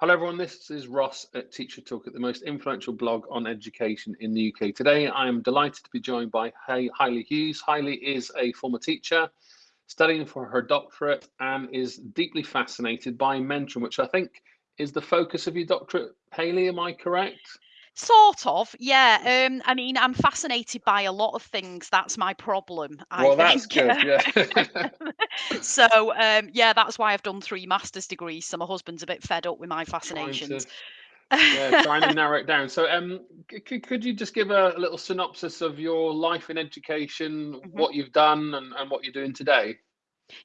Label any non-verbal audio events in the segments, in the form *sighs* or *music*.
Hello, everyone. This is Ross at Teacher Talk, at the most influential blog on education in the UK. Today, I am delighted to be joined by Haili Hughes. Haili is a former teacher studying for her doctorate and is deeply fascinated by mentoring, which I think is the focus of your doctorate. Haili, am I correct? Sort of, yeah. Um, I mean, I'm fascinated by a lot of things. That's my problem. I Well, that's good. Yeah. *laughs* *laughs* so, um, yeah, that's why I've done three master's degrees. So my husband's a bit fed up with my Trying to, fascinations. yeah, trying to *laughs* narrow it down. So, um, c- c- could you just give a little synopsis of your life in education, Mhm. what you've done, and, and what you're doing today,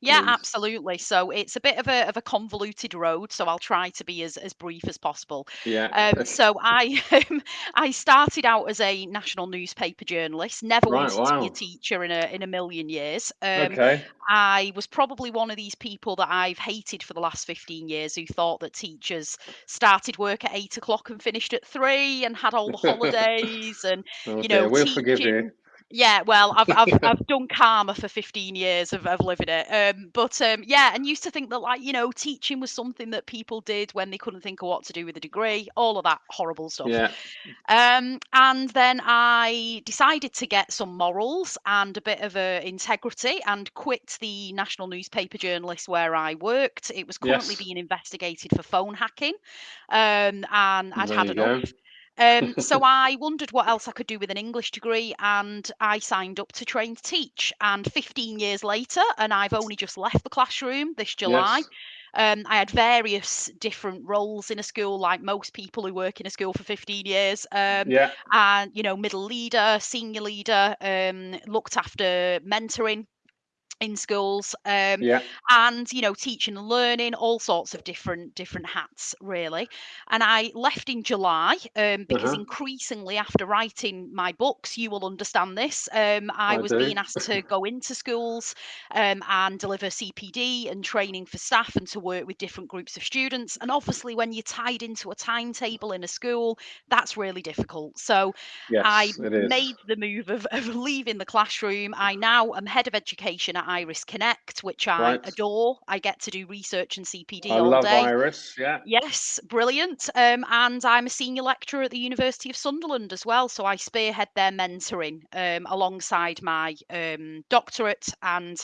Yeah, please? absolutely. So it's a bit of a of a convoluted road, so I'll try to be as as brief as possible. Yeah. Um, *laughs* so I um, *laughs* I started out as a national newspaper journalist. Never Right. wanted to be a teacher in a in a million years. Um, Okay. I was probably one of these people that I've hated for the last 15 years who thought that teachers started work at eight o'clock and finished at three and had all the *laughs* holidays and Oh you dear, know we'll teaching yeah, well, I've I've *laughs* I've done karma for 15 years of, of living it. Um, but um, yeah, and used to think that like you know teaching was something that people did when they couldn't think of what to do with a degree, all of that horrible stuff. Yeah. Um, and then I decided to get some morals and a bit of a integrity and quit the national newspaper journalist where I worked. It was currently Yes. being investigated for phone hacking, um, and I'd There had enough. go. Um, *laughs* so I wondered what else I could do with an English degree, and I signed up to train to teach. And 15 years later, and I've only just left the classroom this July. Yes. Um, I had various different roles in a school, like most people who work in a school for 15 years. Um, Yeah. and you know, middle leader, senior leader, um, looked after mentoring in schools um, Yeah. and you know teaching and learning all sorts of different different hats really and i left in july um, because Uh-huh. increasingly after writing my books you will understand this um, i I was do. being asked to go into schools um, and deliver cpd and training for staff and to work with different groups of students and obviously when you're tied into a timetable in a school that's really difficult so I Yes, is. made the move of, of leaving the classroom. I now am head of education at Iris Connect, which I Right. adore. I get to do research and CPD I all love day. Iris. Yeah. Yes, brilliant. Um, and I'm a senior lecturer at the University of Sunderland as well. So I spearhead their mentoring um, alongside my um, doctorate and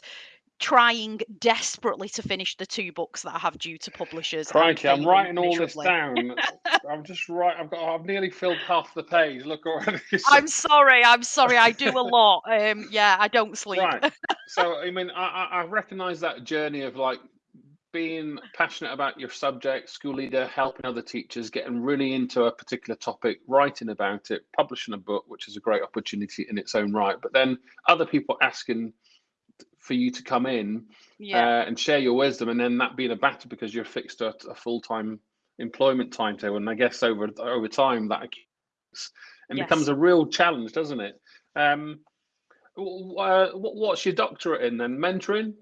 trying desperately to finish the two books that I have due to publishers Crikey, I'm writing all this down. *laughs* I'm just right. I've got. I've nearly filled half the page. Look already. *laughs* I'm sorry. I'm sorry. I do a lot. Um, *laughs* yeah, I don't sleep. right. *laughs* So I mean, I, I, I recognise that journey of like being passionate about your subject, school leader, helping other teachers, getting really into a particular topic, writing about it, publishing a book, which is a great opportunity in its own right. But then other people asking for you to come in Yeah. uh, and share your wisdom, and then that being a battle because you're fixed at a full time employment timetable, and I guess over over time that accumulates and becomes a real challenge, doesn't it? Um, uh, what, what's your doctorate in then? Mentoring?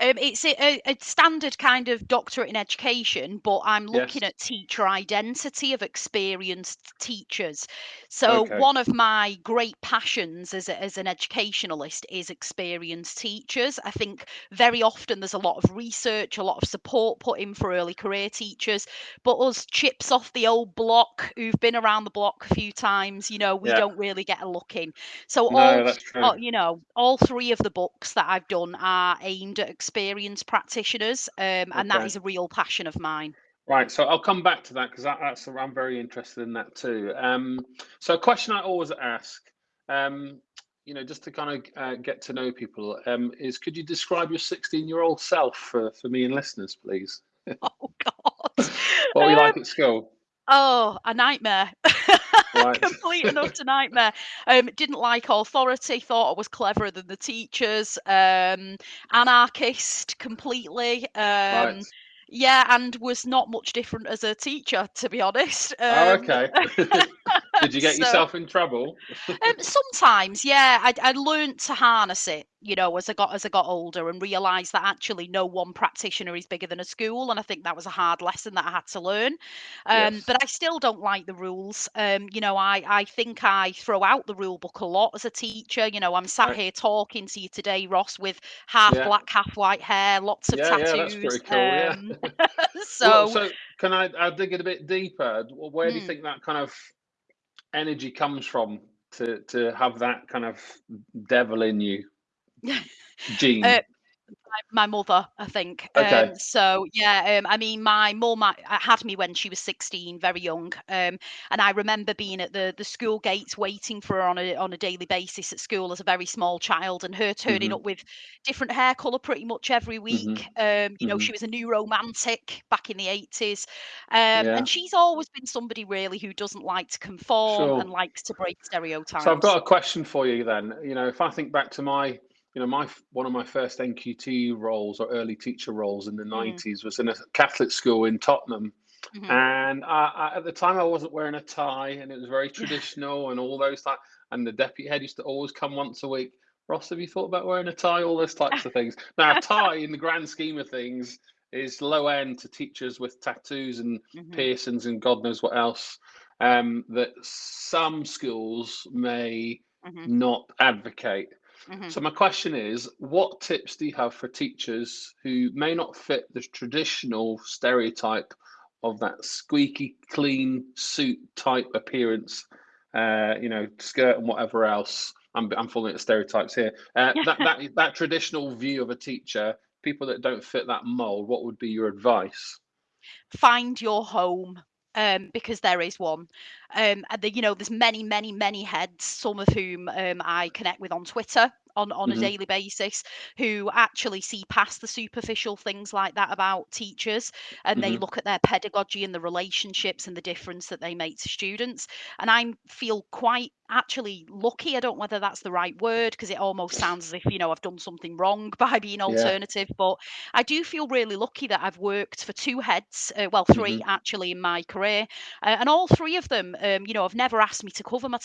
Um, it's a, a standard kind of doctorate in education, but I'm Yes. looking at teacher identity of experienced teachers. So Okay. one of my great passions as a, as an educationalist is experienced teachers. I think very often there's a lot of research, a lot of support put in for early career teachers, but us chips off the old block who've been around the block a few times, you know, we Yeah. don't really get a look in. So No, all uh, you know, all three of the books that I've done are aimed at experienced practitioners, um, and that Okay. is a real passion of mine. Right. So I'll come back to that because that, that's I'm very interested in that too. Um, so a question I always ask, um, you know, just to kind of uh, get to know people, um, is could you describe your 16 year old self for, for me and listeners, please? *laughs* Oh God. What were you like Um, at school? Oh, a nightmare. *laughs* Right. Complete and *laughs* utter nightmare. Um, didn't like authority, thought I was cleverer than the teachers, um, anarchist completely. Right. Um, yeah, and was not much different as a teacher, to be honest. Oh, Um, okay. *laughs* Did you get So yourself in trouble? *laughs* Um, sometimes, yeah, I I learned to harness it, you know, as I got as I got older and realised that actually no one practitioner is bigger than a school, and I think that was a hard lesson that I had to learn. Um, Yes. but I still don't like the rules. Um, you know, I I think I throw out the rule book a lot as a teacher. You know, I'm sat Right. here talking to you today, Ross, with half Yeah. black, half white hair, lots of Yeah, yeah, that's tattoos. pretty cool. Yeah. Um, *laughs* Well, so, so can I, I'll dig it a bit deeper. Where do you mm. think that kind of energy comes from to to have that kind of devil in you *laughs* Uh, gene? My mother, I think. Okay. Um, so yeah, um, I mean, my mum uh, had me when she was 16, very young, um, and I remember being at the the school gates waiting for her on a on a daily basis at school as a very small child, and her turning Mhm. up with different hair colour pretty much every Mhm. week. Um, you know, she Mhm. was a new romantic back in the 80s, um, Yeah. and she's always been somebody really who doesn't like to conform and likes to break stereotypes. So I've got a question for you then. You know, if I think back to my, you know, my one of my first NQT roles or early teacher roles in the Mm, 90s was in a Catholic school in Tottenham. mhm. And I, I, at the time, I wasn't wearing a tie, and it was very *laughs* traditional, and all those type. And the deputy head used to always come once a week. Ross, have you thought about wearing a tie? All those types of things. *laughs* Now, a tie, in the grand scheme of things, is low end to teachers with tattoos and Mhm, piercings and God knows what else. Um, that some schools may mhm, not advocate. Mhm. So my question is, what tips do you have for teachers who may not fit the traditional stereotype of that squeaky clean suit type appearance, uh, you know, skirt and whatever else? I'm I'm falling into stereotypes here. Uh, *laughs* that that that traditional view of a teacher, people that don't fit that mold. What would be your advice? find your home um, because there is one. Um, and the, you know, there's many, many, many heads, some of whom um, I connect with on Twitter on, on a hmm daily basis, who actually see past the superficial things like that about teachers and they hmm look at their pedagogy and the relationships and the difference that they make to students. And I feel quite actually lucky. I don't know whether that's the right word because it almost sounds as if, you know, I've done something wrong *laughs* by being Yeah. alternative, but I do feel really lucky that I've worked for two heads, uh, well, hmm three actually in my career, uh, and all three of them, um, you know, have never asked me to cover my.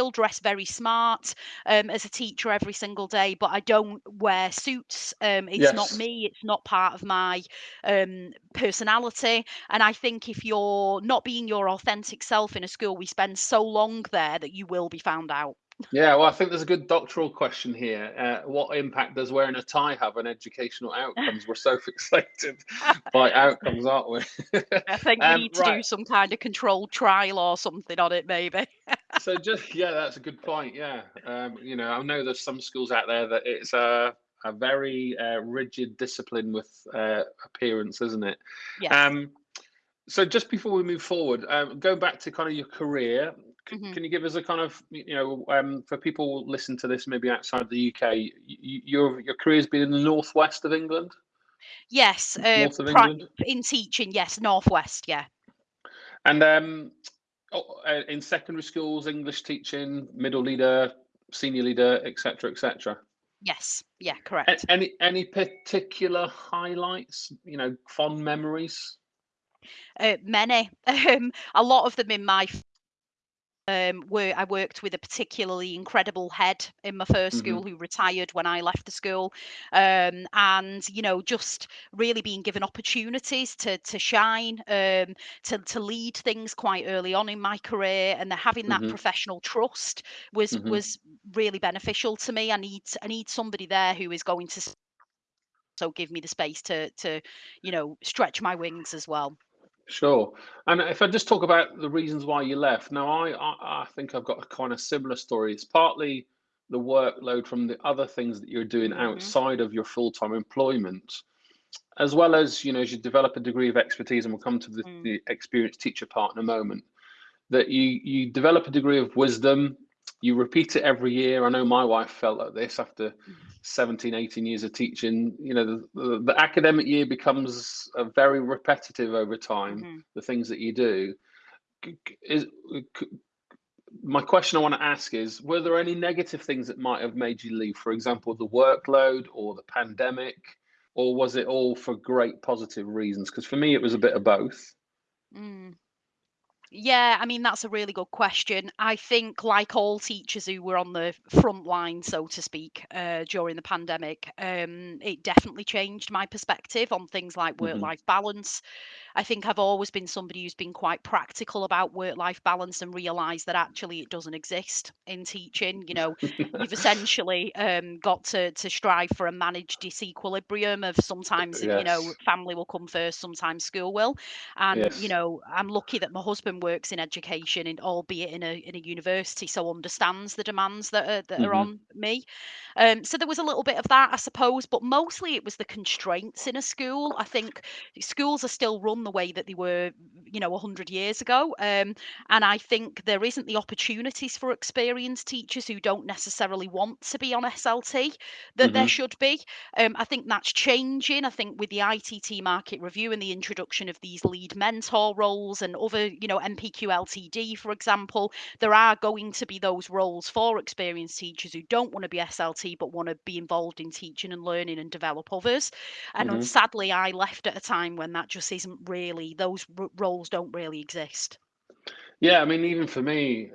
Still dress very smart um, as a teacher every single day, but I don't wear suits. Um, it's not me. It's not part of my um, personality. And I think if you're not being your authentic self in a school, we spend so long there that you will be found out. Yeah, well, I think there's a good doctoral question here. Uh, what impact does wearing a tie have on educational outcomes? We're so *laughs* fixated by outcomes, aren't we? I think we um, need to do some kind of controlled trial or something on it, maybe. *laughs* So just yeah, that's a good point. Yeah, um, you know, I know there's some schools out there that it's a a very uh, rigid discipline with uh, appearance, isn't it? Yes. Um, so just before we move forward, um, going back to kind of your career, Mhm. can you give us a kind of you know um, for people listen to this maybe outside the UK, y- y- your your career's been in the northwest of England, Yes, uh, north of England, in teaching, yes, Northwest, yeah. and um, oh, in secondary schools, English teaching, middle leader, senior leader, etc., etc. Yes, yeah, A- correct. Any any particular highlights? You know, fond memories. Uh, many, *laughs* um, a lot of them in my um, were I worked with a particularly incredible head in my first hmm school who retired when I left the school. Um, and, you know, just really being given opportunities to to shine, um, to to lead things quite early on in my career, and having that hmm professional trust was hmm was really beneficial to me. I need I need somebody there who is going to also give me the space to to, you know, stretch my wings as well. Sure. And if I just talk about the reasons why you left, now I, I I think I've got a kind of similar story. It's partly the workload from the other things that you're doing Mhm, outside of your full-time employment, as well as you know, as you develop a degree of expertise, and we'll come to the, mm, the experienced teacher part in a moment. that you you develop a degree of wisdom you repeat it every year. I know my wife felt like this after mhm, 17 18 years of teaching. You know the, the, the academic year becomes a very repetitive over time mhm. the things that you do. Is my question i want to ask is were there any negative things that might have made you leave? For example the workload or the pandemic or was it all for great positive reasons? Because for me it was a bit of both. Mm. Yeah, I mean, that's a really good question. I think, like all teachers who were on the front line, so to speak, uh, during the pandemic, um, it definitely changed my perspective on things like work life balance. I think I've always been somebody who's been quite practical about work life balance and realised that actually it doesn't exist in teaching. You know, you've *laughs* essentially um, got to, to strive for a managed disequilibrium of sometimes, you know, family will come first, sometimes school will. And, you know, I'm lucky that my husband works in education, in, albeit in a, in a university, so understands the demands that are, that are hmm on me. Um, so there was a little bit of that, I suppose, but mostly it was the constraints in a school. I think schools are still run the way that they were, you know, 100 years ago. Um, and I think there isn't the opportunities for experienced teachers who don't necessarily want to be on SLT that there hmm should be. Um, I think that's changing. I think with the ITT market review and the introduction of these lead mentor roles and other, you know, NPQ LTD, for example, there are going to be those roles for experienced teachers who don't want to be SLT but want to be involved in teaching and learning and develop others. And uh, hmm sadly, I left at a time when that just isn't really, those r- roles don't really exist. Yeah, I mean, even for me,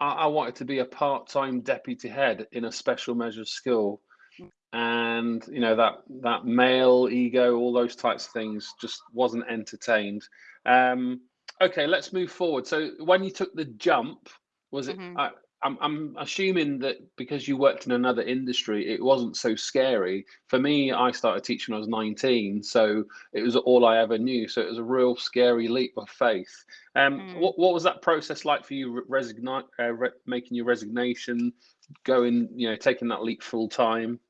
I, I wanted to be a part-time deputy head in a special measures school, Mm, and you know that that male ego, all those types of things, just wasn't entertained. Um, okay, let's move forward. So when you took the jump, was it? mhm. I, I'm I'm assuming that because you worked in another industry, it wasn't so scary. For me, I started teaching when I was 19, so it was all I ever knew. So it was a real scary leap of faith. Um, Mm. what what was that process like for you? Resign, uh, re- making your resignation, going, you know, taking that leap full time.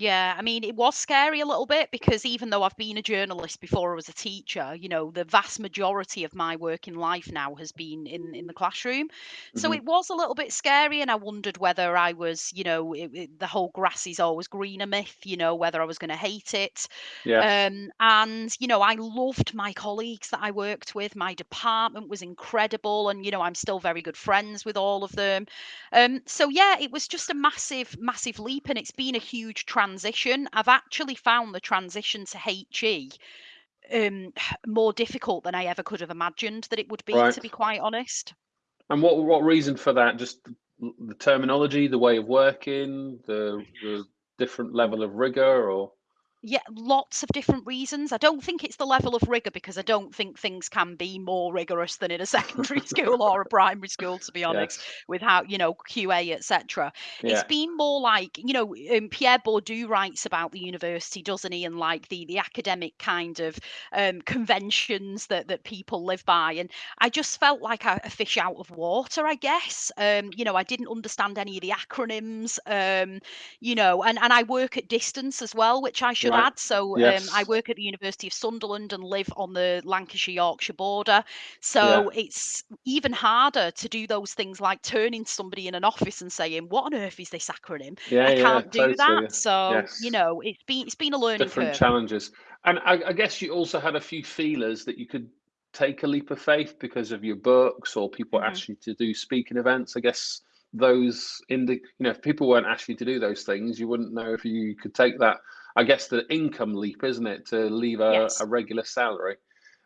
Yeah, I mean, it was scary a little bit because even though I've been a journalist before I was a teacher, you know, the vast majority of my working life now has been in in the classroom. So hmm it was a little bit scary, and I wondered whether I was, you know, it, it- the whole grass is always greener myth, you know, whether I was going to hate it. Yes. Um, and you know, I loved my colleagues that I worked with. My department was incredible, and you know, I'm still very good friends with all of them. Um, so yeah, it was just a massive, massive leap, and it's been a huge transition. I've actually found the transition to HE um, *sighs* more difficult than I ever could have imagined that it would be, Right. to be quite honest. And what what reason for that? Just the, the terminology, the way of working, the the different level of rigor, or Yeah, lots of different reasons. I don't think it's the level of rigor because I don't think things can be more rigorous than in a *laughs* secondary *laughs* school or a primary school, to be honest, yes, with how, you know, QA, etc. It's been more like, you know, um, Pierre Bourdieu writes about the university, doesn't he? And like the the academic kind of um, conventions that that people live by. And I just felt like a, a fish out of water, I guess. Um, you know, I didn't understand any of the acronyms. Um, you know, and and I work at distance as well, which I should right. So um, I work at the University of Sunderland and live on the Lancashire Yorkshire border. yeah, So it's even harder to do those things like turning to somebody in an office and saying, "What on earth is this acronym?" yeah, I yeah, can't do that. totally, So you know, it's been it's been a learning different curve. challenges. And I, I guess you also had a few feelers that you could take a leap of faith because of your books or people hmm asked you to do speaking events. I guess those in the you know if people weren't asking you to do those things, you wouldn't know if you could take that. I guess the income leap, isn't it, to leave a, Yes. a regular salary.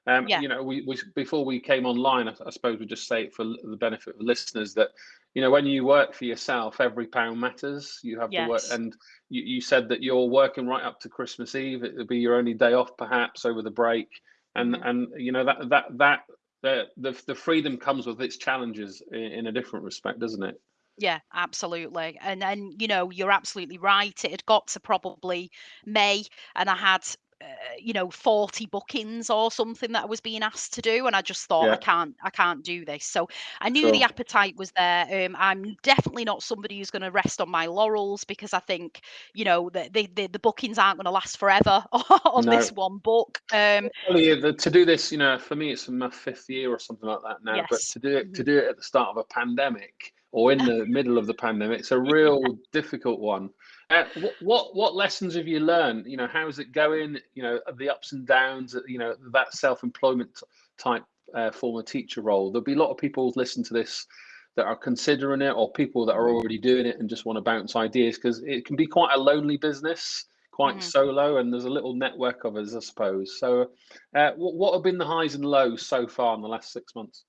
Um, Yeah. you know, we, we before we came online, I, I suppose we just say it for the benefit of listeners that you know when you work for yourself, every pound matters. You have to work, and you, you said that you're working right up to Christmas Eve. It'll be your only day off, perhaps over the break, and hmm and you know that that that the the, the freedom comes with its challenges in, in a different respect, doesn't it? Yeah, absolutely. And then, you know, you're absolutely right. It had got to probably May and I had uh, you know 40 bookings or something that I was being asked to do and I just thought I can't I can't do this. So I knew the appetite was there. Um, I'm definitely not somebody who's going to rest on my laurels because I think, you know, the the, the, the bookings aren't going to last forever *laughs* on this one book. Um, yeah, the, to do this, you know, for me, it's my fifth year or something like that now. But to do it, to Mhm. do it at the start of a pandemic or in the middle of the pandemic, it's a real *laughs* difficult one. Uh, what, what what lessons have you learned? You know, how's it going? You know, the ups and downs. You know, that self-employment type uh, former teacher role. There'll be a lot of people listen to this that are considering it, or people that are already doing it and just want to bounce ideas because it can be quite a lonely business quite Mhm. solo, and there's a little network of us, I suppose. So, uh, what what have been the highs and lows so far in the last six months?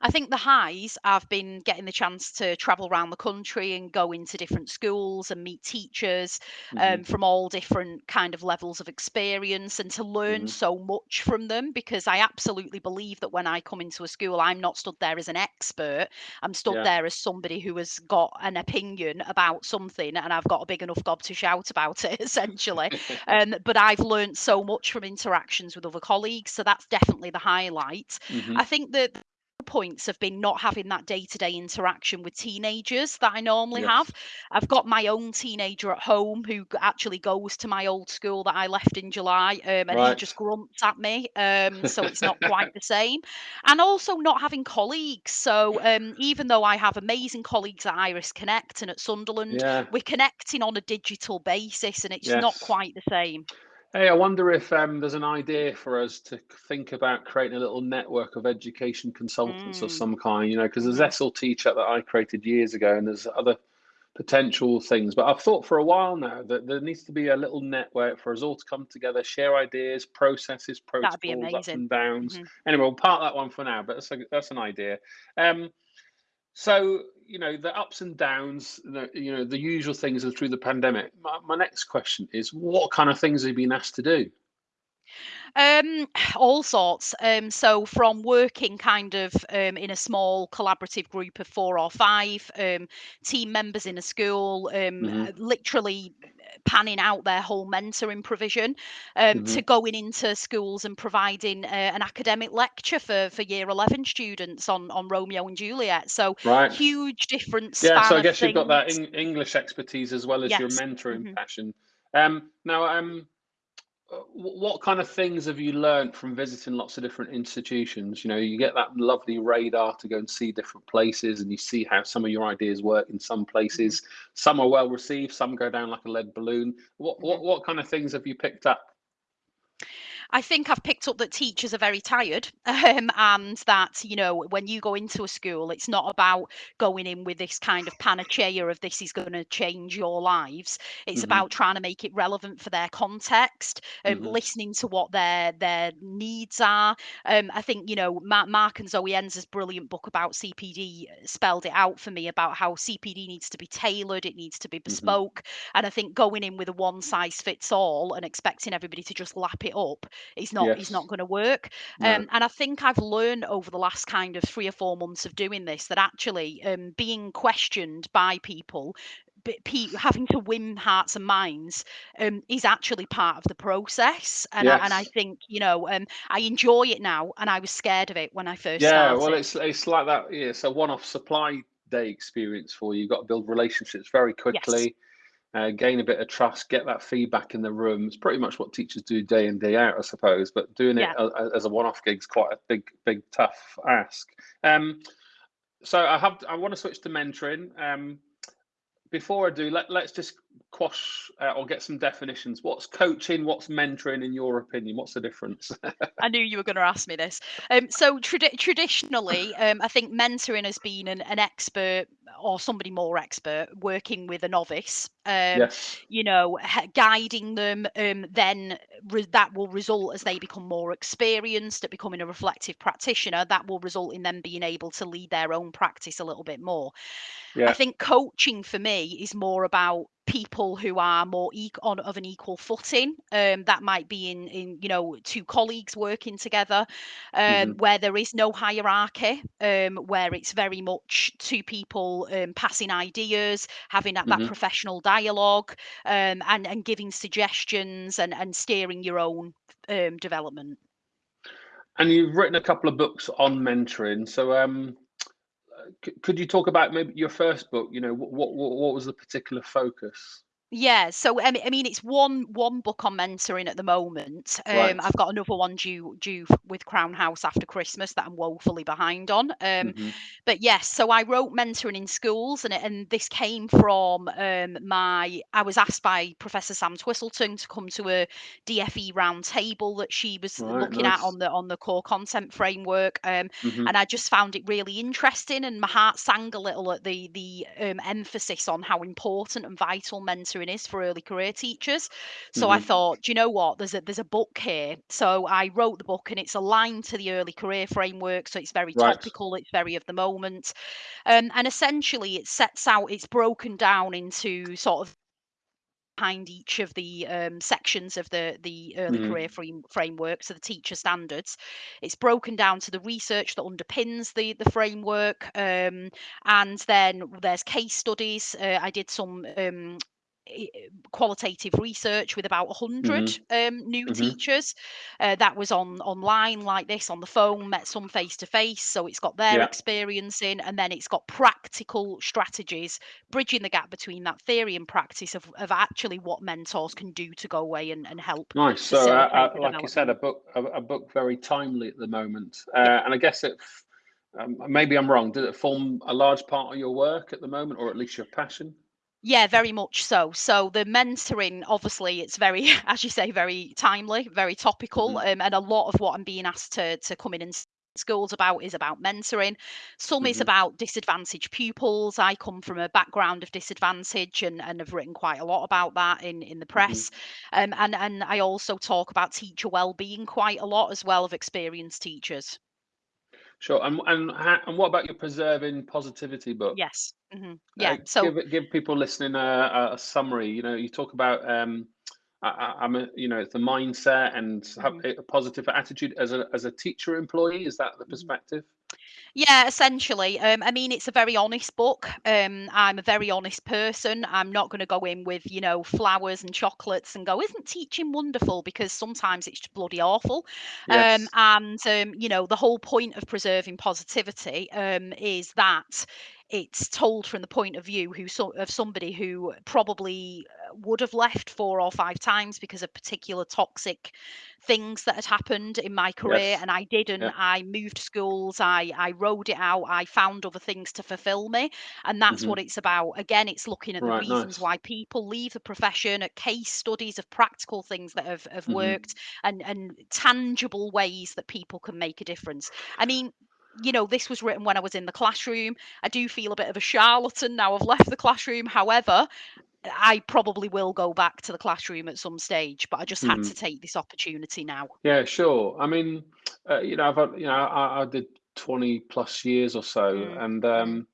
I think the highs I've been getting the chance to travel around the country and go into different schools and meet teachers hmm um, from all different kind of levels of experience and to learn hmm so much from them because I absolutely believe that when I come into a school, I'm not stood there as an expert. I'm stood Yeah. there as somebody who has got an opinion about something and I've got a big enough gob to shout about it *laughs* essentially. *laughs* Um, but I've learned so much from interactions with other colleagues. So that's definitely the highlight. hmm I think that points have been not having that day-to-day interaction with teenagers that I normally have. I've got my own teenager at home who actually goes to my old school that I left in July, um, and he just grunts at me, um, so it's not quite *laughs* the same. And also not having colleagues. So um, even though I have amazing colleagues at Iris Connect and at Sunderland, Yeah. we're connecting on a digital basis, and it's not quite the same. Hey, I wonder if um, there's an idea for us to think about creating a little network of education consultants of Mm, some kind, you know, because there's mhm, ESL Teacher that I created years ago, and there's other potential things. But I've thought for a while now that there needs to be a little network for us all to come together, share ideas, processes, protocols, ups and downs. hmm Anyway, we'll part that one for now, but that's a, that's an idea. Um, so, you know, the ups and downs, the, you know, the usual things are through the pandemic. My, my next question is, what kind of things have you been asked to do? Um, all sorts. Um, so from working kind of um, in a small collaborative group of four or five um, team members in a school, um, hmm literally panning out their whole mentoring provision, um, hmm to going into schools and providing uh, an academic lecture for for year eleven students on on Romeo and Juliet. So Right. huge difference. Yeah, so I guess you've got that. Eng English expertise as well as your Yes. mentoring hmm passion. Um, now, um, what kind of things have you learned from visiting lots of different institutions? You know, you get that lovely radar to go and see different places, and you see how some of your ideas work in some places. Mm-hmm. Some are well received, some go down like a lead balloon. What what mm-hmm. what kind of things have you picked up? I think I've picked up that teachers are very tired, *laughs* um, and that you know when you go into a school, it's not about going in with this kind of panacea of this is going to change your lives. It's hmm about trying to make it relevant for their context, um, hmm listening to what their their needs are. Um, I think you know Mark, Mark and Zoe Enser's brilliant book about CPD spelled it out for me about how CPD needs to be tailored, it needs to be hmm bespoke, and I think going in with a one size fits all and expecting everybody to just lap it up is not is not going to work. No. Um, and I think I've learned over the last kind of three or four months of doing this that actually um, being questioned by people. Having to win hearts and minds um, is actually part of the process, and I, and I think you know um, I enjoy it now, and I was scared of it when I first Yeah, well, it's it's like that. Yeah, it's a one-off supply day experience for you. You've got to build relationships very Yes, quickly, uh, gain a bit of trust, get that feedback in the room. It's pretty much what teachers do day in, day out, I suppose. But doing it yeah. a- a- as a one-off gig is quite a big, big, tough ask. Um, so I have, I want to switch to mentoring. Um, before I do, let, let's just quash uh, or get some definitions. What's coaching? What's mentoring in your opinion? What's the difference? I knew you were going to ask me this. Um, so tradi- traditionally, um, I think mentoring has been an, an expert or somebody more expert working with a novice. Um, Yes. you know, guiding them. Um, then that will result as they become more experienced at becoming a reflective practitioner. That will result in them being able to lead their own practice a little bit more. I think coaching for me is more about people who are more e- on of an equal footing. Um, that might be in in you know two colleagues working together, um, hmm where there is no hierarchy, um, where it's very much two people um, passing ideas, having that, that hmm professional dialogue, um, and and giving suggestions and and steering your own um, development. And you've written a couple of books on mentoring. So, um, could you talk about maybe your first book? You know, what what what was the particular focus? Yeah, so I mean, I mean, it's one one book on mentoring at the moment. Um, Right. I've got another one due due with Crown House after Christmas that I'm woefully behind on. Um, hmm but yes, so I wrote mentoring in schools, and and this came from um, my. I was asked by Professor Sam Twiselton to come to a DFE round table that she was Right. looking at on the on the core content framework. Um, hmm and I just found it really interesting, and my heart sang a little at the the um, emphasis on how important and vital mentoring is for early career teachers. So I hmm thought, do you know what? There's a there's a book here. So I wrote the book and it's aligned to the early career framework. So it's very Right. topical, it's very of the moment. Um, and essentially it sets out, it's broken down into sort of behind each of the um, sections of the the early hmm career frame, framework, so the teacher standards. It's broken down to the research that underpins the the framework, um, and then there's case studies. Uh, I did some. Um, i- qualitative research with about 100 hmm um, new hmm teachers uh, that was on online like this on the phone met some face to face so it's got their Yeah. experience in and then it's got practical strategies bridging the gap between that theory and practice of, of actually what mentors can do to go away and, and help Nice. So, uh, uh, like you said, a book, a, a book very timely at the moment, Yeah. uh, and I guess it. Um, maybe I'm wrong. Did it form a large part of your work at the moment, or at least your passion? Yeah, very much so. So the mentoring, obviously, it's very, *laughs* as you say, very timely, very topical, hmm um, and a lot of what I'm being asked to to come in and schools about is about mentoring. Some is hmm about disadvantaged pupils. I come from a background of disadvantage and and have written quite a lot about that in in the hmm press. Um, and and I also talk about teacher well-being quite a lot as well of experienced teachers. Sure. And and ha- and what about your preserving positivity book? Yes. hmm Uh, Yeah. So give give people listening a, a summary. You know, you talk about um, I, I'm a, you know, it's the mindset and mhm, a positive attitude as a as a teacher employee. Is that the mhm. perspective? Yeah, essentially. Um, I mean, it's a very honest book. Um, I'm a very honest person. I'm not going to go in with, you know, flowers and chocolates and go, isn't teaching wonderful? Because sometimes it's just bloody awful. Um, Yes. and, um, you know, the whole point of preserving positivity um, is that it's told from the point of view who so, of somebody who probably uh, would have left four or five times because of particular toxic things that had happened in my career Yes. and I didn't. Yeah. I moved schools, I I rode it out, I found other things to fulfill me. And that's hmm what it's about. Again, it's looking at the reasons Nice. why people leave the profession, at case studies of practical things that have, have hmm worked and, and tangible ways that people can make a difference. I mean, you know, this was written when I was in the classroom. I do feel a bit of a charlatan now I've left the classroom. However, I probably will go back to the classroom at some stage, but I just had to hmm take this opportunity now. Yeah. Sure. I mean, uh, you know, I've had- you know, I, I did 20 plus years or so, Mm, and mm, um,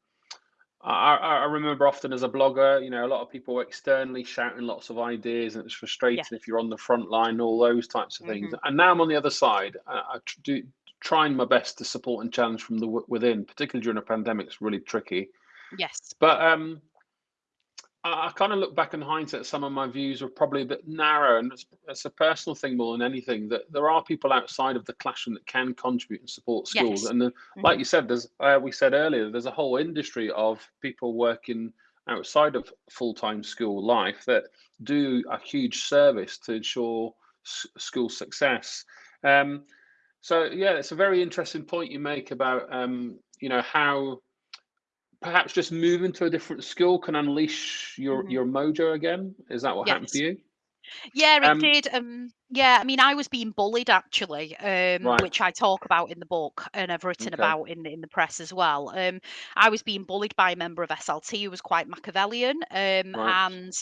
I, I remember often as a blogger, you know, a lot of people were externally shouting lots of ideas, and it's yeah. frustrating if you're on the front line, all those types of things. hmm And now I'm on the other side. I, I do trying my best to support and challenge from the w- within, particularly during a pandemic. It's really tricky. Yes. But um, I, I kind of look back in hindsight, some of my views were probably a bit narrow, and it's, it's a personal thing more than anything. That there are people outside of the classroom that can contribute and support schools, Yes. and then, like hmm you said, there's uh, we said earlier, there's a whole industry of people working outside of full-time school life that do a huge service to ensure s- school success. Um, so yeah, it's a very interesting point you make about um, you know how perhaps just moving to a different school can unleash your hmm your mojo again. Is that what happened to you? Yeah, it Um, did. Um, yeah, I mean, I was being bullied actually, um, right. which I talk about in the book and I've written Okay. about in in the press as well. Um, I was being bullied by a member of SLT who was quite Machiavellian, um, Right. and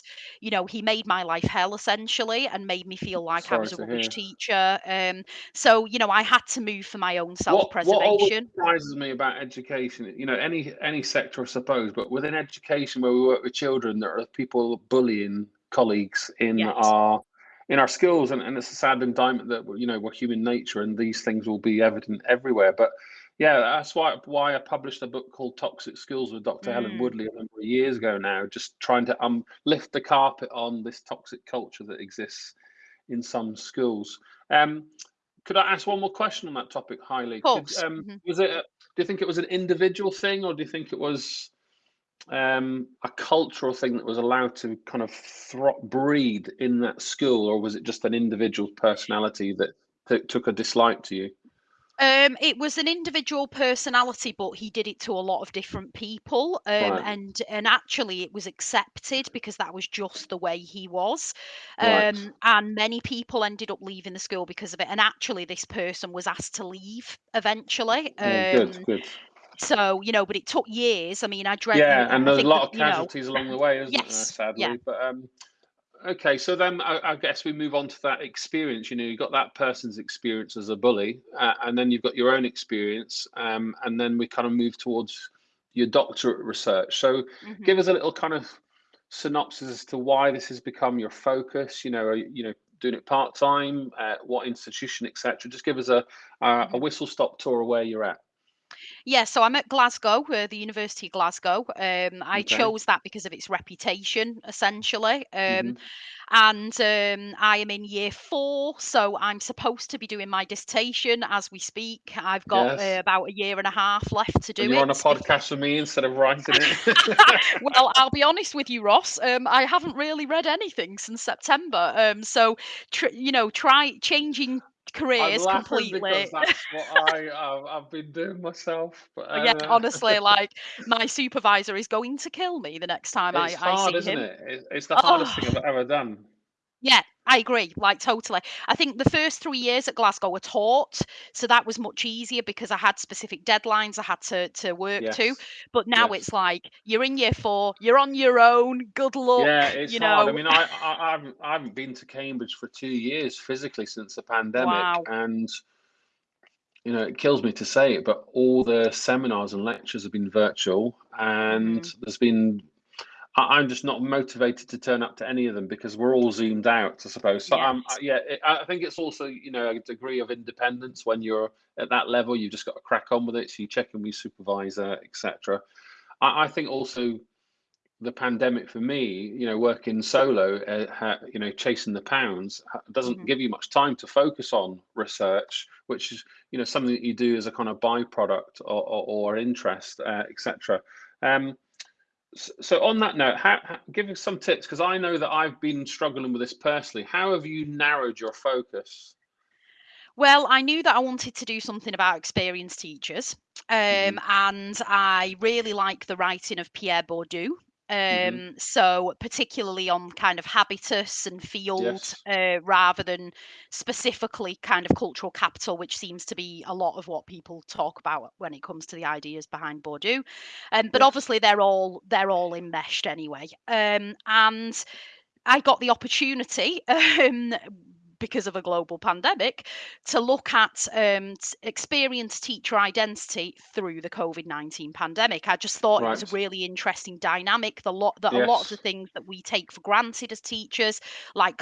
you know, he made my life hell essentially, and made me feel like I was a rubbish hear. teacher. Um, so you know, I had to move for my own What what always self-preservation. surprises me about education, you know, any any sector, I suppose, but within education where we work with children, there are people bullying colleagues in Yes. our in our schools, and, and it's a sad indictment that you know we're human nature, and these things will be evident everywhere. But yeah, that's why why I published a book called Toxic Schools with Dr. Helen Mm. Woodley a number of years ago now, just trying to um lift the carpet on this toxic culture that exists in some schools. Um, could I ask one more question on that topic, Haili? Of Could course. um, Mhm. was it? A, do you think it was an individual thing, or do you think it was um, a cultural thing that was allowed to kind of breed in that school, or was it just an individual personality that took a dislike to you? Um, it was an individual personality, but he did it to a lot of different people. Um, Right, and and actually, it was accepted because that was just the way he was. right. Um, and many people ended up leaving the school because of it. And actually, this person was asked to leave eventually. Oh, good, Um, good. So you know, but it took years. I mean, I dread. Yeah, and there's a lot of you know. casualties along the way, isn't there? Yes. Yeah. Sadly, but um, okay, so then I, I, guess we move on to that experience. You know, you've got that person's experience as a bully, uh, and then you've got your own experience, um, and then we kind of move towards your doctorate research. So, mm-hmm. give us a little kind of synopsis as to why this has become your focus. You know, are, you know, doing it part time, uh, what institution, etc. Just give us a, a, a mm-hmm. whistle stop tour of where you're at. Yeah, so I'm at Glasgow, uh, the University of Glasgow. Um, I okay. chose that because of its reputation, essentially. Um, mm-hmm. And um, I am in year four, so I'm supposed to be doing my dissertation as we speak. I've got yes. uh, about a year and a half left to do you're it. You're on a podcast with me instead of writing it. *laughs* well, *laughs* I'll be honest with you, Ross. Um, I haven't really read anything since September. Um, so, tr- you know, try changing careers I'm completely. Because that's what *laughs* I uh, I've been doing myself. But uh, yeah, honestly, *laughs* like my supervisor is going to kill me the next time it's I, hard, I see isn't him. It? It's the hardest oh. thing I've ever done. Yeah, I agree, like totally. I think the first three years at Glasgow were taught, so that was much easier because I had specific deadlines I had to to work yes. to. But now yes. it's like you're in year four, you're on your own. Good luck. Yeah, it's you hard. Know? I mean, I, I, I haven't I haven't been to Cambridge for two years physically since the pandemic, wow. and you know it kills me to say it, but all the seminars and lectures have been virtual, and mm. there's been I, am just not motivated to turn up to any of them because we're all zoomed out, I suppose. So, um, yes. um, yeah, it, I think it's also you know a degree of independence when you're at that level. You've just got to crack on with it. So you check in with your supervisor, etc. I, I, think also the pandemic for me, you know, working solo, uh, you know, chasing the pounds doesn't mm-hmm. give you much time to focus on research, which is you know something that you do as a kind of byproduct or, or, or interest, uh, etc. Um, so on that note, how, how, give us some tips because I know that I've been struggling with this personally. How have you narrowed your focus? Well, I knew that I wanted to do something about experienced teachers, um, mm-hmm. and I really like the writing of Pierre Bourdieu. Mm-hmm. Um, mm-hmm. So, particularly on kind of habitus and field, yes. uh, rather than specifically kind of cultural capital, which seems to be a lot of what people talk about when it comes to the ideas behind Bourdieu. Um, but yes. obviously, they're all they're all enmeshed anyway. Um, and I got the opportunity *laughs* um, because of a global pandemic to look at um, experienced teacher identity through the COVID nineteen pandemic. I just thought right. it was a really interesting dynamic. The lot that yes. a lot of the things that we take for granted as teachers, like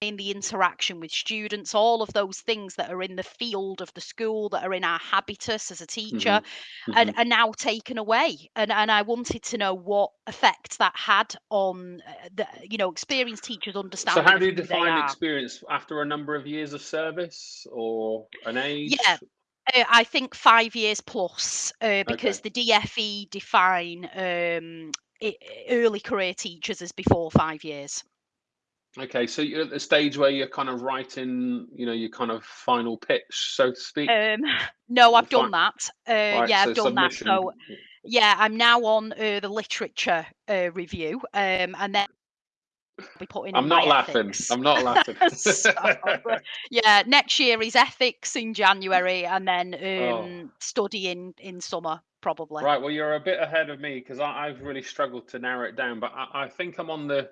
in the interaction with students, all of those things that are in the field of the school, that are in our habitus as a teacher, mm-hmm. and mm-hmm. are now taken away. And and I wanted to know what effect that had on uh, the you know experienced teachers understanding. So how do you define experience after a number of years of service or an age? Yeah. Uh, I think five years plus, uh, because okay. the DFE define um, early career teachers as before five years. Okay, so you're at the stage where you're kind of writing, you know, your kind of final pitch, so to speak. Um, no, I've done that. Uh, right, yeah, so I've done submission. that. So, yeah, I'm now on uh, the literature uh, review, um, and then be putting. I'm not laughing. Ethics. I'm not laughing. *laughs* so, yeah, next year is ethics in January, and then um, oh. studying in summer probably. Right. Well, you're a bit ahead of me because I've really struggled to narrow it down, but I, I think I'm on the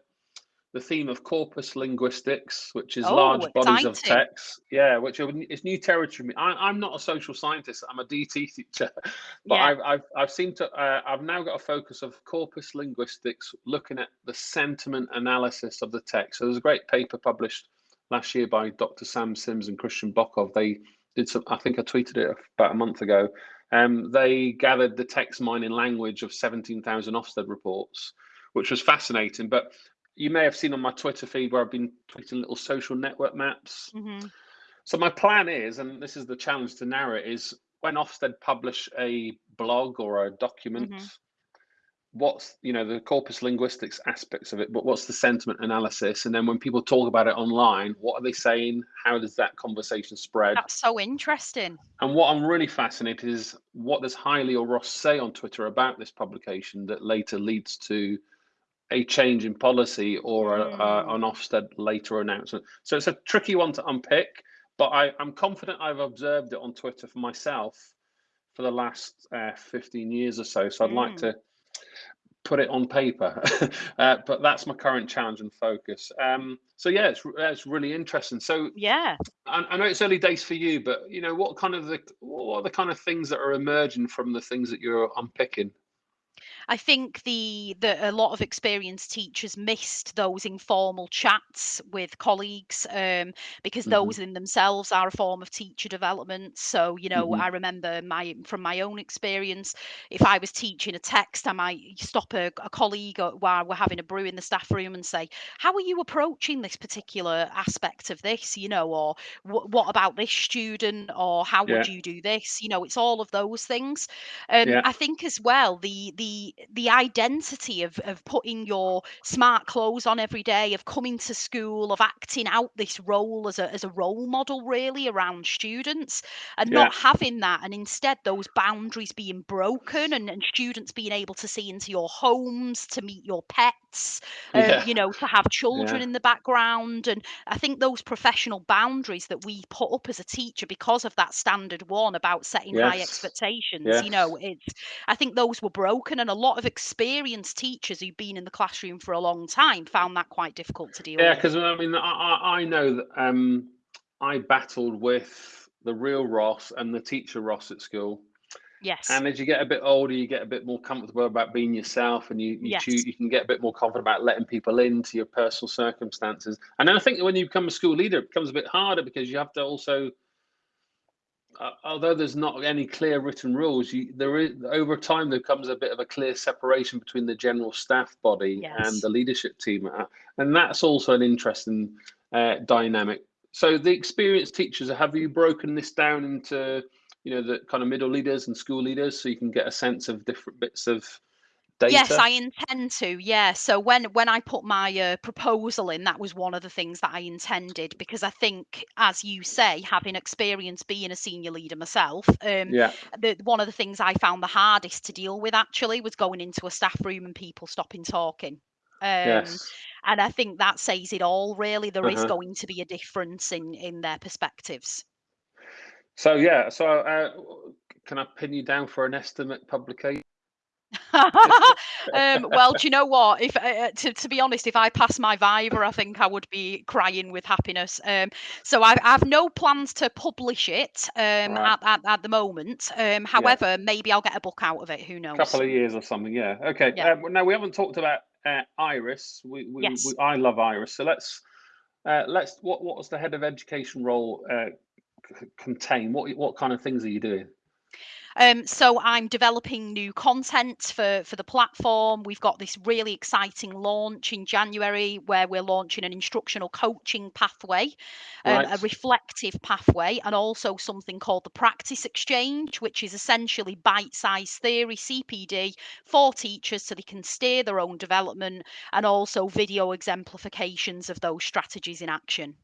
the theme of corpus linguistics, which is oh, large exciting. bodies of text. Yeah, which is new territory. I, am not a social scientist. I'm a DT teacher, *laughs* but yeah. I've, I've, I've seemed to. Uh, I've now got a focus of corpus linguistics, looking at the sentiment analysis of the text. So there's a great paper published last year by Dr. Sam Sims and Christian Bokhove. They did some. I think I tweeted it about a month ago. Um, they gathered the text mining language of 17,000 Ofsted reports, which was fascinating. But you may have seen on my Twitter feed where I've been tweeting little social network maps. Mm-hmm. So my plan is, and this is the challenge to narrow it, is when Ofsted publish a blog or a document, mm-hmm. what's you know the corpus linguistics aspects of it, but what's the sentiment analysis, and then when people talk about it online, what are they saying? How does that conversation spread? That's so interesting. And what I'm really fascinated is what does Haili or Ross say on Twitter about this publication that later leads to a change in policy or a, mm. an Ofsted later announcement. So it's a tricky one to unpick, but I, am confident I've observed it on Twitter for myself for the last uh, 15 years or so. So I'd mm. like to put it on paper. *laughs* uh, but that's my current challenge and focus. Um, so yeah, it's it's really interesting. So yeah, I, I, know it's early days for you, but you know what kind of the what are the kind of things that are emerging from the things that you're unpicking? I think the the a lot of experienced teachers missed those informal chats with colleagues um, because hmm those in themselves are a form of teacher development. So you know, hmm I remember my from my own experience, if I was teaching a text, I might stop a, a colleague or- while we're having a brew in the staff room and say, "How are you approaching this particular aspect of this?" You know, or "What about this student?" or "How would you do this?" You know, it's all of those things. Um, yeah, I think as well the the the identity of of putting your smart clothes on every day, of coming to school, of acting out this role as a as a role model really around students, and yeah, not having that, and instead those boundaries being broken, and, and students being able to see into your homes, to meet your pets, um, yeah, you know, to have children yeah. in the background, and I think those professional boundaries that we put up as a teacher because of that standard one about setting high Yes, expectations, you know, it's I think those were broken and a lot of experienced teachers who've been in the classroom for a long time found that quite difficult to deal Yeah, with. because I mean, I, I know that um, I battled with the real Ross and the teacher Ross at school. Yes. And as you get a bit older, you get a bit more comfortable about being yourself, and you you choose you can get a bit more confident about letting people into your personal circumstances. And then I think that when you become a school leader, it becomes a bit harder because you have to also, uh, although there's not any clear written rules, you there is over time there comes a bit of a clear separation between the general staff body and the leadership team, uh, and that's also an interesting uh, dynamic. So the experienced teachers, have you broken this down into you know the kind of middle leaders and school leaders so you can get a sense of different bits of Yes. I intend to. Yeah. So when when I put my uh, proposal in, that was one of the things that I intended because I think, as you say, having experience being a senior leader myself, um, Yeah. the one of the things I found the hardest to deal with actually was going into a staff room and people stopping talking. Um, Yes. and I think that says it all. Really, there is Uh-huh. going to be a difference in in their perspectives. So yeah. So uh, can I pin you down for an estimate publication? *laughs* um, well, do you know what? If uh, uh, to to be honest, if I pass my Viva, I think I would be crying with happiness. Um, so I, I have no plans to publish it um, Right. at, at at the moment. Um, Yeah. however, maybe I'll get a book out of it. Who knows? A couple of years or something. Yeah. Okay. Yeah. Um, now we haven't talked about uh, Iris. We, we, we Yes. I love Iris. So let's uh, let's what what was the head of education role uh, contain? What what kind of things are you doing? Um, so I'm developing new content for for the platform. We've got this really exciting launch in January where we're launching an instructional coaching pathway, um, Right. a reflective pathway, and also something called the Practice Exchange, which is essentially bite-sized theory (CPD) for teachers so they can steer their own development, and also video exemplifications of those strategies in action.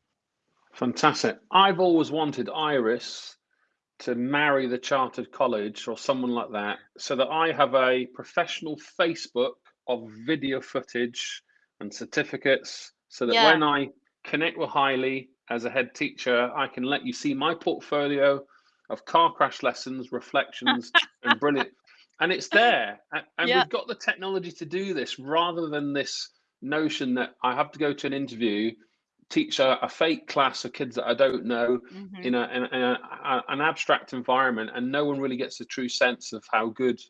Fantastic. I've always wanted Iris to marry the chartered college or someone like that so that I have a professional Facebook of video footage and certificates so that Yeah. when I connect with Haili as a head teacher, I can let you see my portfolio of car crash lessons, reflections, *laughs* and brilliant. And it's there. And Yeah. we've got the technology to do this rather than this notion that I have to go to an interview, teach a, a fake class of kids that I don't know, hmm in, a, in, a, in a, an abstract environment and no one really gets a true sense of how good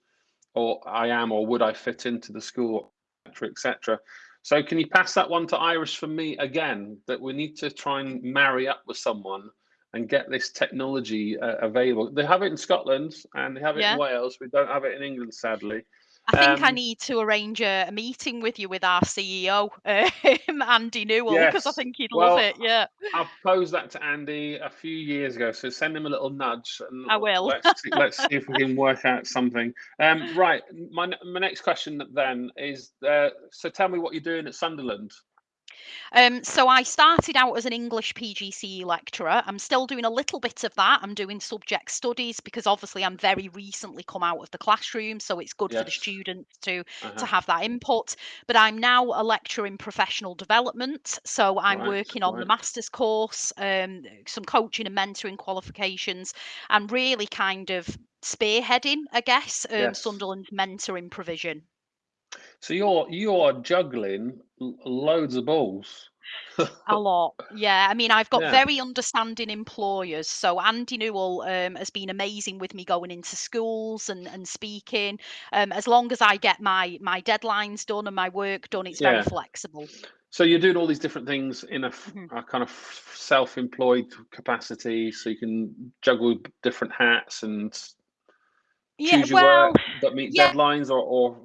or I am or would I fit into the school, etc. etc. So can you pass that one to Iris for me again? That we need to try and marry up with someone and get this technology uh, available. They have it in Scotland and they have it in Wales. We don't have it in England, sadly. I think I Um, need to arrange a, a meeting with you with our CEO, *laughs* um, Andy Newell, because I think he'd love it. Yeah, I posed that to Andy a few years ago, so send him a little nudge and I will. let's see, let's see if we can work out something. Um, right, my my next question then is: uh, so tell me what you're doing at Sunderland. Um, so I started out as an English PGCE lecturer. I'm still doing a little bit of that. I'm doing subject studies because obviously I'm very recently come out of the classroom, so it's good for the Yes. students to to Uh-huh. have that input. But I'm now a lecturer in professional development, so I'm Right. working on the master's course, um, some coaching and mentoring qualifications, and really kind of spearheading, I guess, um, Yes. Sunderland's mentoring provision. So you're you are juggling loads of balls. *laughs* A lot, yeah. I mean, I've got Yeah. very understanding employers. So Andy Newell um, has been amazing with me going into schools and, and speaking. Um, as long as I get my my deadlines done and my work done, it's very flexible. So you're doing all these different things in a, Mhm. a kind of self-employed capacity, so you can juggle different hats and Yeah, choose your work that meet yeah. deadlines, or, or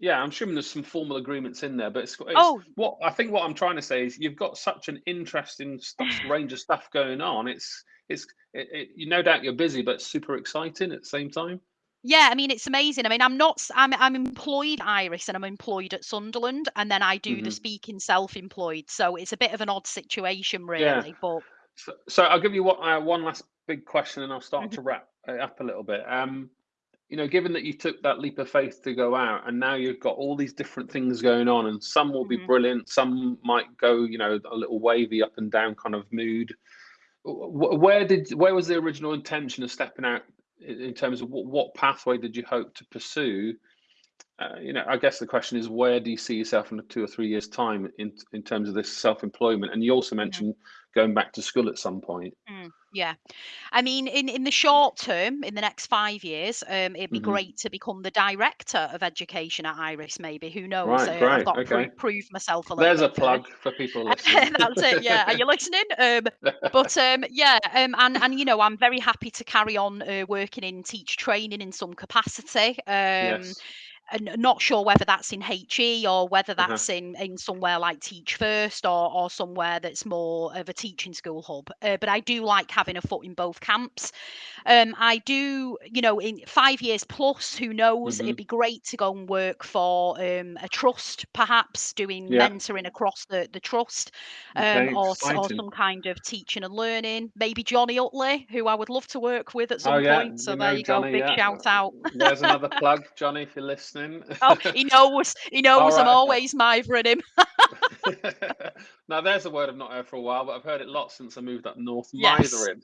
yeah, I'm assuming there's some formal agreements in there. But it's, it's Oh, what I think what I'm trying to say is you've got such an interesting stuff, *laughs* range of stuff going on. It's it's it, it, you no doubt you're busy, but super exciting at the same time. Yeah, I mean, it's amazing. I mean, I'm not, I'm, I'm employed Iris and I'm employed at Sunderland, and then I do the hmm speaking self-employed. So it's a bit of an odd situation, Yeah. really. But So, so I'll give you what, uh, one last big question, and I'll start Mhm. to wrap it up a little bit. Um, you know, given that you took that leap of faith to go out, and now you've got all these different things going on, and some will be Mhm. brilliant, some might go, you know, a little wavy up and down kind of mood. Where did, where was the original intention of stepping out in terms of what, what pathway did you hope to pursue? Uh, you know, I guess the question is, where do you see yourself in two or three years' time in in terms of this self-employment? And you also mentioned going back to school at some point. Mm, yeah. I mean, in, in the short term, in the next five years, um, it'd be hmm great to become the director of education at Iris, maybe. Who knows? Right, Uh, I've got to Okay. prove, prove myself a little There's a plug for people *laughs* listening. That's it. Yeah. Are you listening? Um, but *laughs* um, yeah, um, and and you know, I'm very happy to carry on uh, working in teach training in some capacity. Um, Yes. And not sure whether that's in HE or whether Uh-huh. that's in in somewhere like Teach First or or somewhere that's more of a teaching school hub. Uh, but I do like having a foot in both camps. Um, I do, you know, in five years plus, who knows? hmm It'd be great to go and work for um, a trust, perhaps doing Yeah. mentoring across the the trust, um, or or some kind of teaching and learning. Maybe Jonny Uttley, who I would love to work with at Oh some yeah, point. So we there know you go, Jonny. big Yeah. shout out. There's another plug, *laughs* Jonny, if you're listening. Oh, *laughs* he knows. He knows I'm. Okay. always mithering him. *laughs* *laughs* now there's a word I've not heard for a while, but I've heard it lots since I moved up north. Yes, Mithering.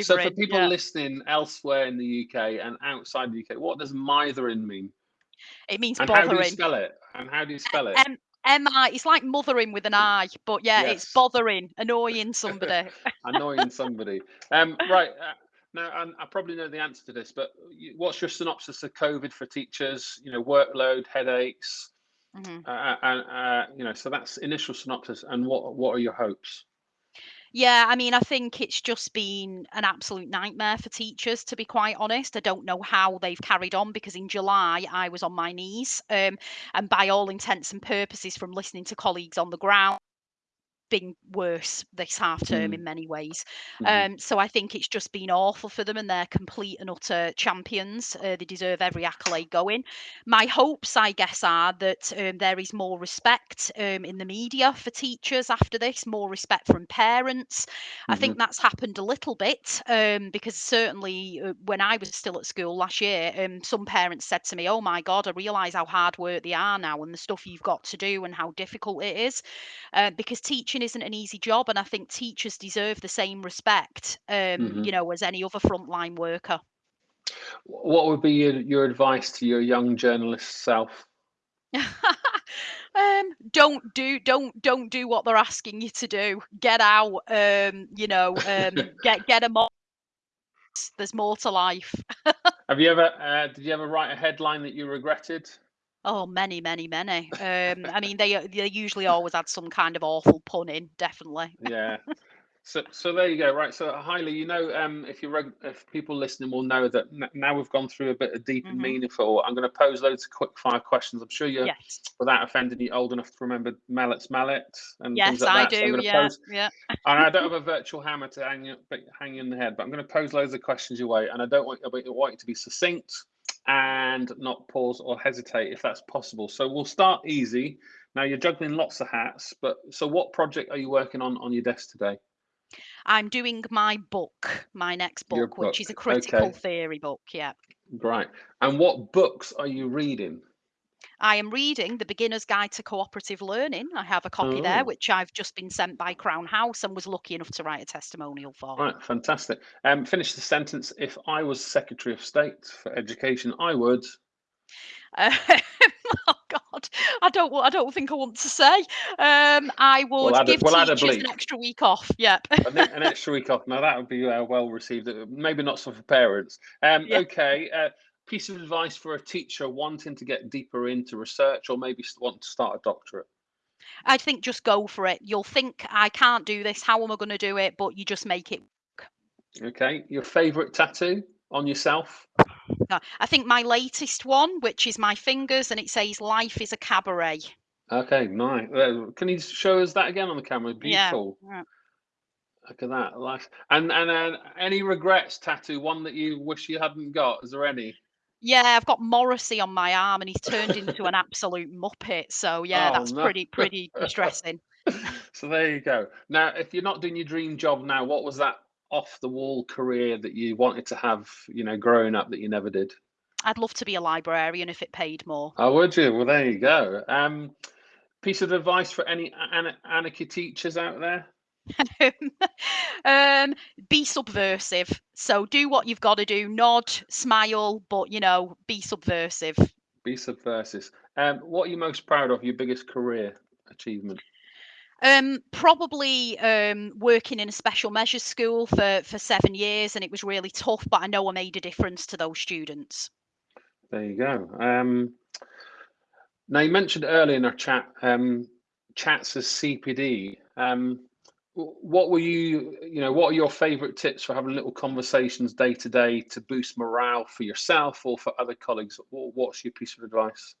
so for people Yeah. listening elsewhere in the UK and outside the UK, what does mithering mean? It means And how do you spell it? And how do you spell it? M M I. It's like mothering with an I, but yeah, it's bothering, annoying somebody. annoying somebody. Um, right uh, now, and I probably know the answer to this, but what's your synopsis of COVID for teachers? You know, workload, headaches, Mhm. uh, and uh, you know, so that's initial synopsis. And what what are your hopes? Yeah, I mean, I think it's just been an absolute nightmare for teachers, to be quite honest. I don't know how they've carried on because in July I was on my knees, um, and by all intents and purposes, from listening to colleagues on the ground. Been worse this half term Mm, in many ways. mhm, Um, so I think it's just been awful for them, and they're complete and utter champions. Uh, they deserve every accolade going. My hopes, I guess, are that um, there is more respect um, in the media for teachers after this, more respect from parents. I mhm, think that's happened a little bit um, because certainly uh, when I was still at school last year, um, some parents said to me, "Oh my God, I realise how hard work they are now, and the stuff you've got to do, and how difficult it is." uh, because teaching isn't an easy job, and I think teachers deserve the same respect, um, mhm. you know, as any other frontline worker. What would be your, your advice to your young journalist self? *laughs* um, don't do don't don't do what they're asking you to do. Get out. Um, you know, um, *laughs* get get them on. There's more to life. *laughs* Have you ever uh, did you ever write a headline that you regretted? Oh, many, many, many. Um, I mean, they they usually always had some kind of awful pun in, definitely. Yeah. *laughs* So, so there you go. Right. So, Haili, you know, um, if you if people listening will know that now we've gone through a bit of deep and hmm meaningful. I'm going to pose loads of quick fire questions. I'm sure you're, Yes, without offending you, old enough to remember Mallet's Mallet and things like I that. So do. to Yeah, pose, yeah. and I don't have a *laughs* virtual hammer to hang you, hang you in the head, but I'm going to pose loads of questions your way, and I don't want, I want you to be succinct and not pause or hesitate if that's possible. So we'll start easy. Now you're juggling lots of hats, but so what project are you working on on your desk today? I'm doing my book, my next Your book, which is a critical Okay, theory book. Yeah. great. And what books are you reading? I am reading The Beginner's Guide to Cooperative Learning. I have a copy there, Oh, which I've just been sent by Crown House and was lucky enough to write a testimonial for. right, fantastic. Um, finish the sentence. If I was Secretary of State for Education, I would. Um, *laughs* oh God. I don't. I don't think I want to say. Um, I would a- give we'll teachers an extra week off. Yep. Think an extra week off. Now that would be uh, well received. Uh, Maybe not so for parents. Um, *laughs* Yeah. Okay. Uh, piece of advice for a teacher wanting to get deeper into research, or maybe want to start a doctorate. I think just go for it. You'll think I can't do this. How am I going to do it? But you just make it. work. Okay. Your favourite tattoo on yourself? I think my latest one, which is my fingers, and it says "Life is a cabaret." Okay, nice. Can you show us that again on the camera? Beautiful. Yeah. Look at that. Life. And and uh, any regrets tattoo? One that you wish you hadn't got? Is there any? Yeah, I've got Morrissey on my arm, and he's turned into an *laughs* absolute muppet. So yeah, Oh, that's no. pretty *laughs* pretty distressing. so there you go. Now, if you're not doing your dream job now, what was that off the wall career that you wanted to have? You know, growing up that you never did. I'd love to be a librarian if it paid more. Oh, would you? Well, there you go. Um, piece of advice for any anarchy teachers out there. *laughs* um, be subversive. So do what you've got to do. Nod, smile, but you know, be subversive. Be subversive. Um, what are you most proud of? Your biggest career achievement? Um, probably um, working in a special measures school for for seven years, and it was really tough. But I know I made a difference to those students. There you go. Um, now you mentioned earlier in our chat, um, chats as CPD. What were you, you know, what are your favourite tips for having little conversations day to day to boost morale for yourself or for other colleagues? What's your piece of advice?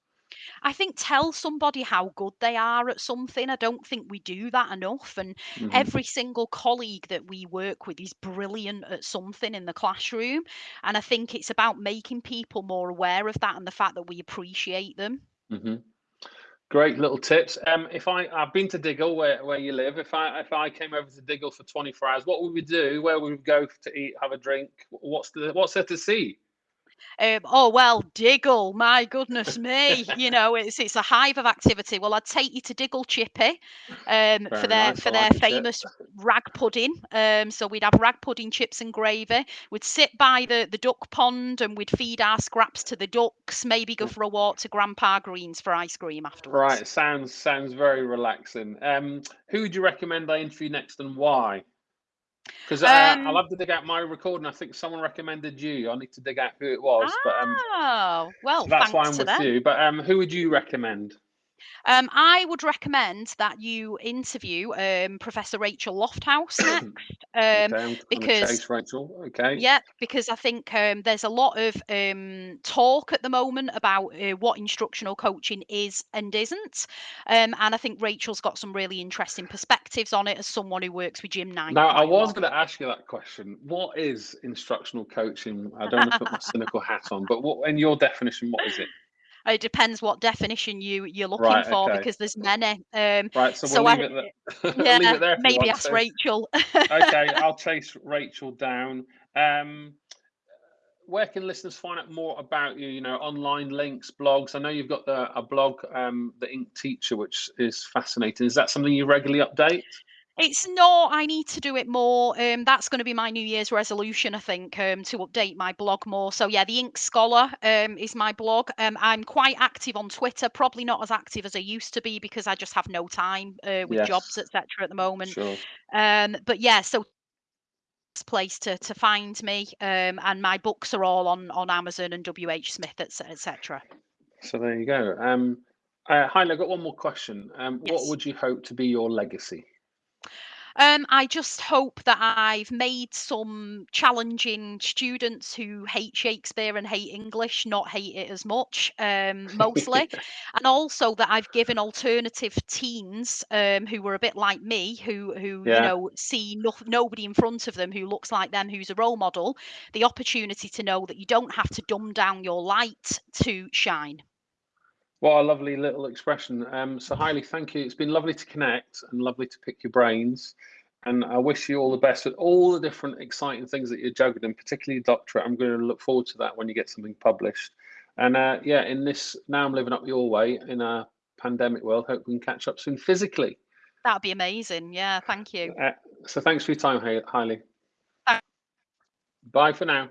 I think tell somebody how good they are at something. I don't think we do that enough. And Mhm. every single colleague that we work with is brilliant at something in the classroom. And I think it's about making people more aware of that and the fact that we appreciate them. hmm Great little tips. Um, if I I've been to Diggle where, where you live. If I if I came over to Diggle for 24 hours, what would we do? Where would we go to eat, have a drink? What's the what's there to see? Um, oh well, Diggle, my goodness me! You *laughs* know, it's it's a hive of activity. Well, I'd take you to Diggle Chippy, um, for their nice, for their like a chip. famous rag pudding. Um, so we'd have rag pudding, chips, and gravy. We'd sit by the the duck pond and we'd feed our scraps to the ducks. Maybe go for a walk to Grandpa Green's for ice cream afterwards. Right, sounds sounds very relaxing. Um, who would you recommend I interview next and why? Because uh, Um, I'll have to dig out my recording. I think someone recommended you. I need to dig out who it was, but um, Oh well, so that's why I'm with them. you. But um, who would you recommend? Um, I would recommend that you interview um, Professor Rachel Lofthouse *clears throat* next. Um, okay, I'm on the because- Rachel. Okay. Yeah, because I think um, there's a lot of um, talk at the moment about uh, what instructional coaching is and isn't. Um, and I think Rachel's got some really interesting perspectives on it as someone who works with Jim Knight. Now, I was going to ask you that question. What is instructional coaching? I don't want to put my cynical hat on, but what, in your definition, what is it? It depends what definition you you're looking Right, for okay. because there's many. Um, Right, so So we'll I- leave it there. *laughs* yeah, leave it there. maybe ask to. Rachel. okay, I'll *laughs* chase Rachel down. Um, where can listeners find out more about you? You know, online links, blogs. I know you've got the, a blog, um, the Ink Teacher, which is fascinating. Is that something you regularly update? It's not. I need to do it more. Um, that's going to be my New Year's resolution, I think, um, to update my blog more. So yeah, the Ink Scholar um, is my blog. Um, I'm quite active on Twitter. Probably not as active as I used to be because I just have no time uh, with jobs, etc. At the moment. Sure. Um, but yeah, so it's a place to to find me. Um, and my books are all on on Amazon and WH Smith, etc. So there you go. Um, uh, I've got one more question. Um, Yes. What would you hope to be your legacy? Um, I just hope that I've made some challenging students who hate Shakespeare and hate English not hate it as much, um, mostly, *laughs* and also that I've given alternative teens um, who were a bit like me, who who Yeah. you know see no, nobody in front of them who looks like them, who's a role model, the opportunity to know that you don't have to dumb down your light to shine. What a lovely little expression. Um, so, Haili, thank you. It's been lovely to connect and lovely to pick your brains. And I wish you all the best with all the different exciting things that you're juggling, particularly doctorate. I'm going to look forward to that when you get something published. And uh, yeah, in this, now I'm living up your way in a pandemic world. Hope we can catch up soon physically. That'd be amazing. Yeah, thank you. Uh, so, thanks for your time, Haili. Bye. Bye for now.